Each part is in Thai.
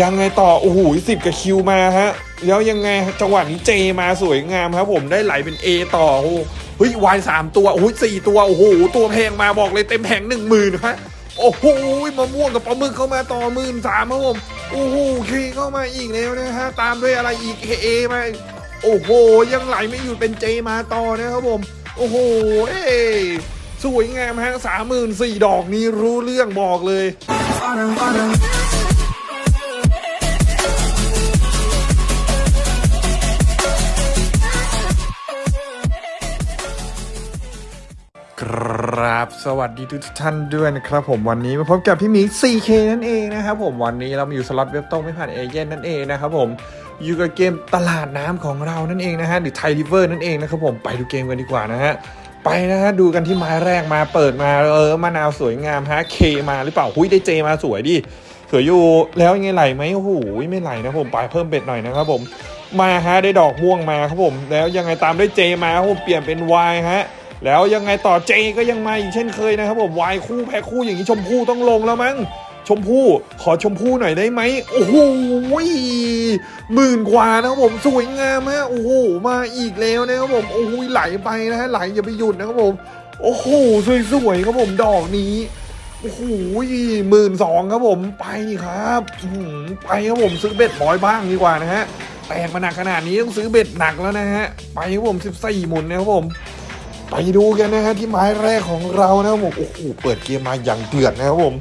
ยังไงต่อ โอ้โหสิบกับคิวมาฮะ แล้วยังไงจังหวะนี้เจมาสวยงามครับผมได้ไหลเป็น A ต่อโอ้เฮ้ยวายสามตัวโอ้โหสี่ตัว โอ้โห ตัวแพงมาบอกเลยเต็มแผงหนึ่งหมื่นฮะโอ้โหมะม่วงกับปลาหมึกเข้ามาต่อหมื่นสามครับผมโอ้โหเคเข้ามาอีกแล้วนะฮะตามด้วยอะไรอีกเอมาโอ้โห ยังไหลไม่หยุดเป็นเจมาต่อนะครับผมโอ้โหเอ้ยสวยงามฮะสามหมื่นสี่ดอกนี้รู้เรื่องบอกเลย ครับ สวัสดีทุกท่านด้วยนะครับผมวันนี้มาพบกับพี่หมี 4K นั่นเองนะครับผมวันนี้เรามาอยู่สล็อตเว็บโต้งไม่ผ่านเอเย่นนั่นเองนะครับผมอยู่กับเกมตลาดน้ำของเรานั่นเองนะฮะหรือไทยริเวอร์นั่นเองนะครับผมไปดูเกมกันดีกว่านะฮะไปนะฮะดูกันที่ไม้แรกมาเปิดมาเออมะนาวสวยงามฮะเคมาหรือเปล่าหุ้ยได้เจมาสวยดิสวยอยู่แล้วยังไงไหลไหมโอ้โหไม่ไหลนะผมไปเพิ่มเบ็ดหน่อยนะครับผมมาฮะได้ดอกม่วงมาครับผม แล้วยังไงตามด้วยเจมาครับผมเปลี่ยนเป็นวายฮะ แล้วยังไงต่อเจก็ยังมาอีกเช่นเคยนะครับผมวายคู่แพ้คู่อย่างนี้ชมพู่ต้องลงแล้วมั้งชมพู่ขอชมพู่หน่อยได้ไหมโอ้โหหมื่นกว่านะครับผมสวยงามฮะโอ้โหมาอีกแล้วนะครับผมโอ้โหไหลไปนะฮะไหลอย่าไปหยุดนะครับผมโอ้โหสวยๆครับผมดอกนี้โอ้โหหมื่นสองครับผมไปครับไปครับผมซื้อเบ็ดบอยบ้างดีกว่านะฮะแตกมาหนักขนาดนี้ต้องซื้อเบ็ดหนักแล้วนะฮะไปครับผม14หมุนนะครับผม ไปดูกันนะฮะที่ไม้แรกของเรานะครับผมโอ้โหเปิดเกมมาอย่างเดือดนะครับผม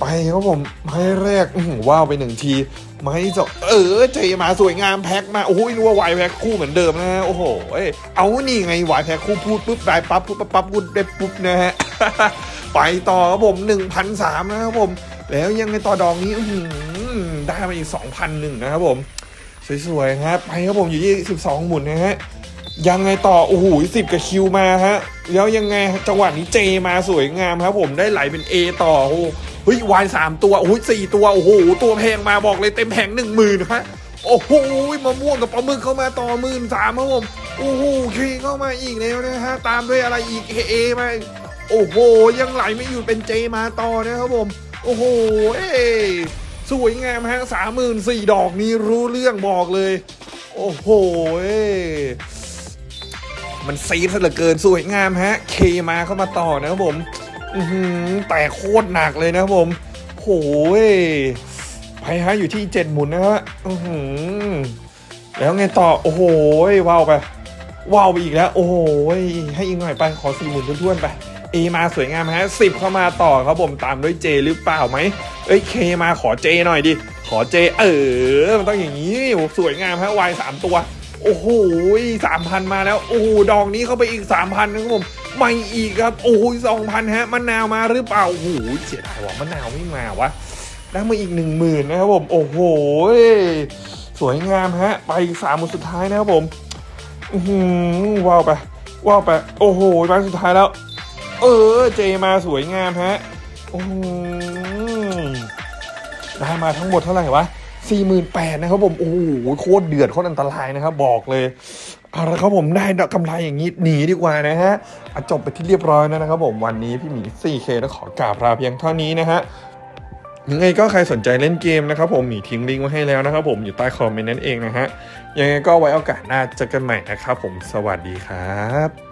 ไปครับผมไม้แรกว้าวไปหนึ่งทีไม้สองเออเจมาสวยงามแพ็คมาโอ้โหรู้ว่าวายแพ็คคู่เหมือนเดิมนะฮะโอ้โหเอ้เอานี่ไงวายแพ็คคู่พูดปุ๊บได้ปั๊บปุ๊บปั๊บปั๊บพูดได้ปุ๊บนะฮะไปต่อครับผมหนึ่งพันสามนะครับผม แล้วยังไงต่อดองนี้อืได้มาอีกสองพันหนึ่งนะครับผม สวยๆครับไปครับผมอยู่ที่สิบสองหมุนนะฮะ ยังไงต่อ โอ้โหสิบกับคิวมาฮะ แล้วยังไงจังหวะนี้เจมาสวยงามครับผมได้ไหลเป็น A ต่อโอ้เฮ้ยวายสามตัวโอ้โหสี่ตัว โอ้โห ตัวแพงมาบอกเลยเต็มแผงหนึ่งหมื่นฮะโอ้โหมะม่วงกับปลาหมึกเข้ามาต่อหมื่นสามครับผมโอ้โหเคเข้ามาอีกแล้วนะฮะตามด้วยอะไรอีกเอมาโอ้โห ยังไหลไม่หยุดเป็นเจมาต่อนะครับผม โอ้โหเอ้ยสวยงามฮะสามหมื่นสี่ดอกนี้รู้เรื่องบอกเลย โอ้โหเอ้ มันซีดซะเหลือเกินสวยงามฮะ เคมาเข้ามาต่อนะครับผมอือแต่โคตรหนักเลยนะครับผมโหยไปฮะอยู่ที่เจ็ดหมุนนะฮะอือแล้วไงต่อโอ้โหยว้าวไปว้าวไปอีกแล้ว โอ้โหยให้อีกหน่อยไปขอสี่หมุนท้วนๆไปเอมาสวยงามฮะสิบเข้ามาต่อครับผมตามด้วยเจหรือเปล่าไหมเอ้ยเคมาขอเจหน่อยดิขอเจเออมันต้องอย่างนี้สวยงามฮะวายสามตัว โอ้โหสามพันมาแล้ว โอ้โห ดอกนี้เข้าไปอีกสามพันนะครับผมไม่อีกครับ โอ้โหสองพันฮะมะนาวมาหรือเปล่า โอ้โห เสียดายว่ะมะนาวไม่มาวะ ได้มาอีกหนึ่งหมื่นนะครับผม โอ้โห สวยงามฮะ ไปอีกสามหมุนสุดท้ายนะครับผม อืว้าวไป ว้าวไป โอ้โหไปสุดท้ายแล้ว เออ เจมาสวยงามฮะ โอ้ได้มาทั้งหมดเท่าไหร่วะ สี่หมื่นแปดนะครับผมโอ้โหโคตรเดือดโคตรอันตรายนะครับ บอกเลยเอาละครับผมได้กำไรอย่างนี้หนีดีกว่านะฮะจบไปที่เรียบร้อยแล้วนะครับผมวันนี้พี่หมี 4K แล้วขอกราบลาเพียงเท่านี้นะฮะยังไงก็ใครสนใจเล่นเกมนะครับผมมีทิ้งลิงก์ไว้ให้แล้วนะครับผมอยู่ใต้คอมเมนต์นั่นเองนะฮะยังไงก็ไว้โอกาสหน้าเจอกันใหม่นะครับผมสวัสดีครับ